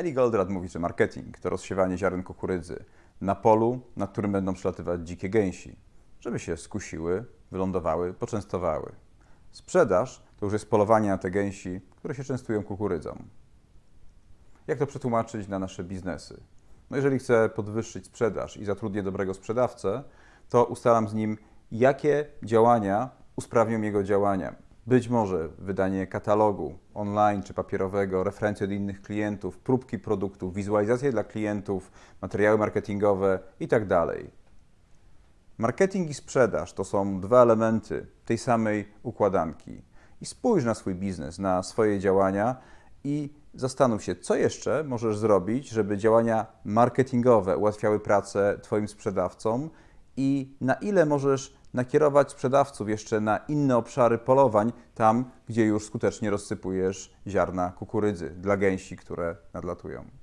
Eli Goldratt mówi, że marketing to rozsiewanie ziaren kukurydzy na polu, na którym będą przelatywać dzikie gęsi, żeby się skusiły, wylądowały, poczęstowały. Sprzedaż to już jest polowanie na te gęsi, które się częstują kukurydzą. Jak to przetłumaczyć na nasze biznesy? No jeżeli chcę podwyższyć sprzedaż i zatrudnię dobrego sprzedawcę, to ustalam z nim, jakie działania usprawnią jego działania. Być może wydanie katalogu online czy papierowego, referencje od innych klientów, próbki produktów, wizualizacje dla klientów, materiały marketingowe itd. Marketing i sprzedaż to są dwa elementy tej samej układanki. I spójrz na swój biznes, na swoje działania i zastanów się, co jeszcze możesz zrobić, żeby działania marketingowe ułatwiały pracę Twoim sprzedawcom i na ile możesz nakierować sprzedawców jeszcze na inne obszary polowań, tam gdzie już skutecznie rozsypujesz ziarna kukurydzy dla gęsi, które nadlatują.